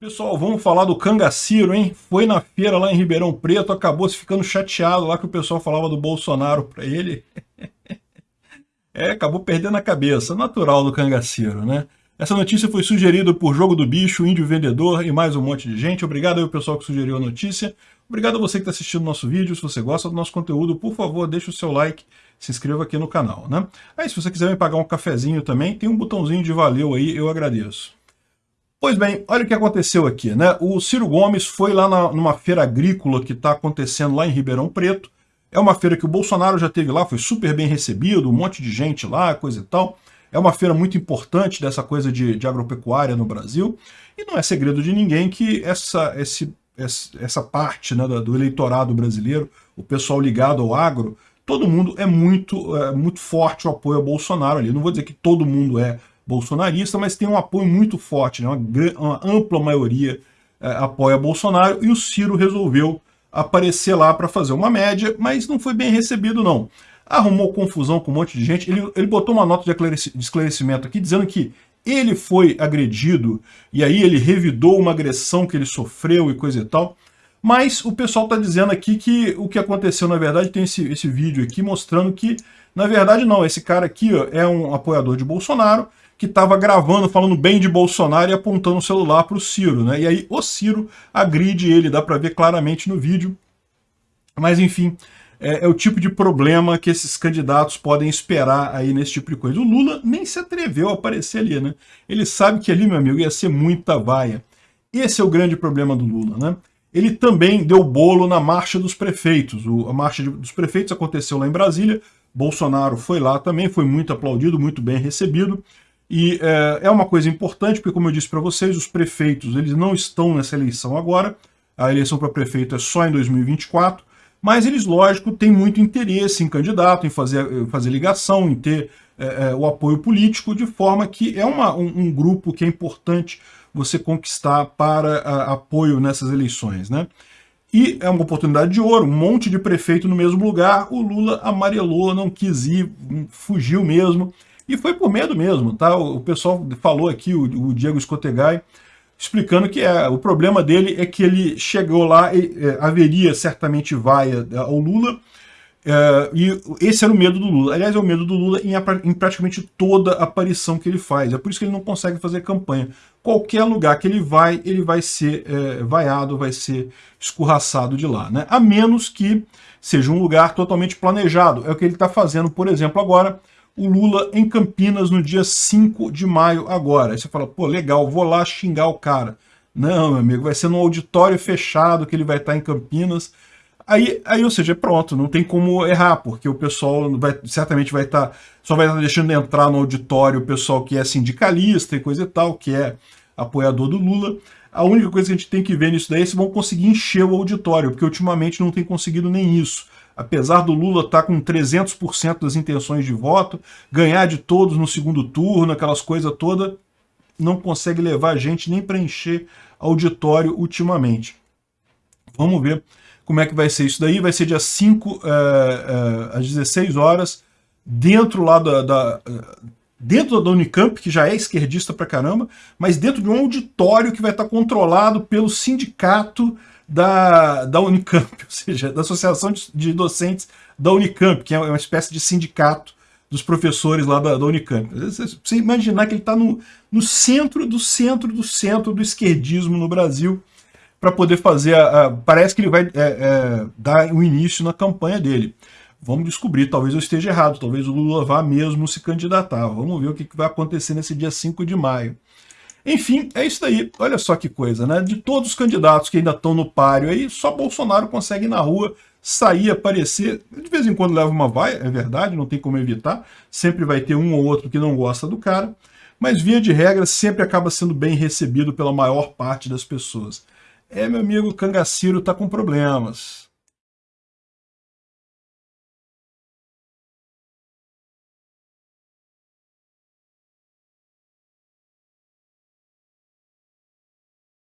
Pessoal, vamos falar do Cangaciro, hein? Foi na feira lá em Ribeirão Preto, acabou se ficando chateado lá que o pessoal falava do Bolsonaro para ele. é, acabou perdendo a cabeça, natural do Cangaciro, né? Essa notícia foi sugerida por Jogo do Bicho, Índio Vendedor e mais um monte de gente. Obrigado aí ao pessoal que sugeriu a notícia. Obrigado a você que está assistindo nosso vídeo. Se você gosta do nosso conteúdo, por favor, deixe o seu like, se inscreva aqui no canal, né? Aí, se você quiser me pagar um cafezinho também, tem um botãozinho de valeu aí, eu agradeço. Pois bem, olha o que aconteceu aqui, né? O Ciro Gomes foi lá na, numa feira agrícola que está acontecendo lá em Ribeirão Preto. É uma feira que o Bolsonaro já teve lá, foi super bem recebido, um monte de gente lá, coisa e tal. É uma feira muito importante dessa coisa de, de agropecuária no Brasil. E não é segredo de ninguém que essa, esse, essa parte né, do eleitorado brasileiro, o pessoal ligado ao agro, todo mundo é muito, é muito forte o apoio ao Bolsonaro ali. Não vou dizer que todo mundo é bolsonarista, mas tem um apoio muito forte, né? uma, uma ampla maioria é, apoia Bolsonaro, e o Ciro resolveu aparecer lá para fazer uma média, mas não foi bem recebido não. Arrumou confusão com um monte de gente, ele, ele botou uma nota de esclarecimento aqui dizendo que ele foi agredido, e aí ele revidou uma agressão que ele sofreu e coisa e tal, mas o pessoal está dizendo aqui que o que aconteceu, na verdade, tem esse, esse vídeo aqui mostrando que, na verdade, não, esse cara aqui ó, é um apoiador de Bolsonaro, que estava gravando, falando bem de Bolsonaro e apontando o celular para o Ciro, né? E aí o Ciro agride ele, dá para ver claramente no vídeo. Mas enfim, é, é, o tipo de problema que esses candidatos podem esperar aí nesse tipo de coisa. O Lula nem se atreveu a aparecer ali, né? Ele sabe que ali, meu amigo, ia ser muita vaia. Esse é o grande problema do Lula, né? Ele também deu bolo na Marcha dos Prefeitos. O, a Marcha dos Prefeitos aconteceu lá em Brasília, Bolsonaro foi lá também, foi muito aplaudido, muito bem recebido. E é, é uma coisa importante, porque como eu disse para vocês, os prefeitos eles não estão nessa eleição agora, a eleição para prefeito é só em 2024, mas eles, lógico, têm muito interesse em candidato, em fazer, fazer ligação, em ter é, o apoio político, de forma que é uma, um, um, grupo que é importante você conquistar para a, apoio nessas eleições. Né? E é uma oportunidade de ouro, um monte de prefeito no mesmo lugar, o Lula amarelou, não quis ir, fugiu mesmo, e foi por medo mesmo, tá? O pessoal falou aqui, o, o Diego Escotegai, explicando que é, o problema dele é que ele chegou lá e é, haveria certamente vaia é, ao Lula, é, e esse era o medo do Lula. Aliás, é o medo do Lula em, em, praticamente toda aparição que ele faz. É por isso que ele não consegue fazer campanha. Qualquer lugar que ele vai, ele vai ser é, vaiado, vai ser escorraçado de lá. Né? A menos que seja um lugar totalmente planejado. É o que ele está fazendo, por exemplo, agora o Lula em Campinas no dia 5 de maio agora. Aí você fala, pô, legal, vou lá xingar o cara. Não, meu amigo, vai ser num auditório fechado que ele vai estar em Campinas. Aí, aí, ou seja, pronto, não tem como errar, porque o pessoal vai, certamente vai estar, só vai estar deixando entrar no auditório o pessoal que é sindicalista e coisa e tal, que é apoiador do Lula. A única coisa que a gente tem que ver nisso daí é se vão conseguir encher o auditório, porque ultimamente não tem conseguido nem isso apesar do Lula estar tá com 300% das intenções de voto, ganhar de todos no segundo turno, aquelas coisas todas, não consegue levar gente nem para encher auditório ultimamente. Vamos ver como é que vai ser isso daí. Vai ser dia 5 é, é, às 16 horas, dentro lá da, da dentro da Unicamp, que já é esquerdista pra caramba, mas dentro de um auditório que vai estar controlado pelo sindicato da, da Unicamp, ou seja, da Associação de, Docentes da Unicamp, que é uma espécie de sindicato dos professores lá da, da Unicamp. Você imaginar que ele está no, no centro do centro do centro do esquerdismo no Brasil para poder fazer a, a, Parece que ele vai é, é, dar o um início na campanha dele. Vamos descobrir, talvez eu esteja errado, talvez o Lula vá mesmo se candidatar. Vamos ver o que, vai acontecer nesse dia 5 de maio. Enfim, é isso daí. Olha só que coisa, né? De todos os candidatos que ainda estão no páreo aí, só Bolsonaro consegue ir na rua, sair, aparecer. De vez em quando leva uma vaia, é verdade, não tem como evitar. Sempre vai ter um ou outro que não gosta do cara. Mas, via de regra, sempre acaba sendo bem recebido pela maior parte das pessoas. É, meu amigo, Cangaciro tá com problemas.